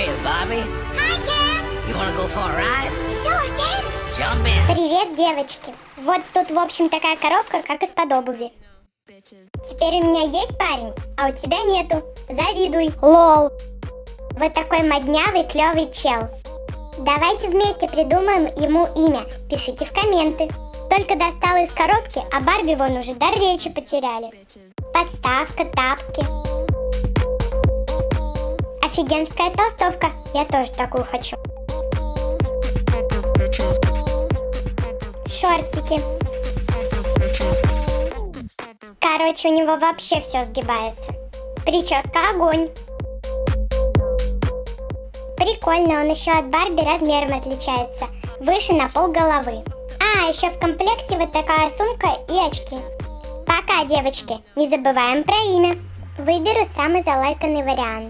you, Bobby? Hi, Ken. You want to go for a ride? Sure, Ken. Jump in. Привет, девочки! Вот тут, в общем, такая коробка, как из-под обуви. Теперь у меня есть парень, а у тебя нету. Завидуй. Лол. Вот такой моднявый, клевый чел. Давайте вместе придумаем ему имя. Пишите в комменты. Только достала из коробки, а Барби вон уже дар речи потеряли. Подставка, тапки. Офигенская толстовка. Я тоже такую хочу. Шортики. Короче, у него вообще все сгибается. Прическа огонь. Прикольно, он еще от Барби размером отличается. Выше на пол головы. А, еще в комплекте вот такая сумка и очки. Пока, девочки. Не забываем про имя. Выберу самый залайканный вариант.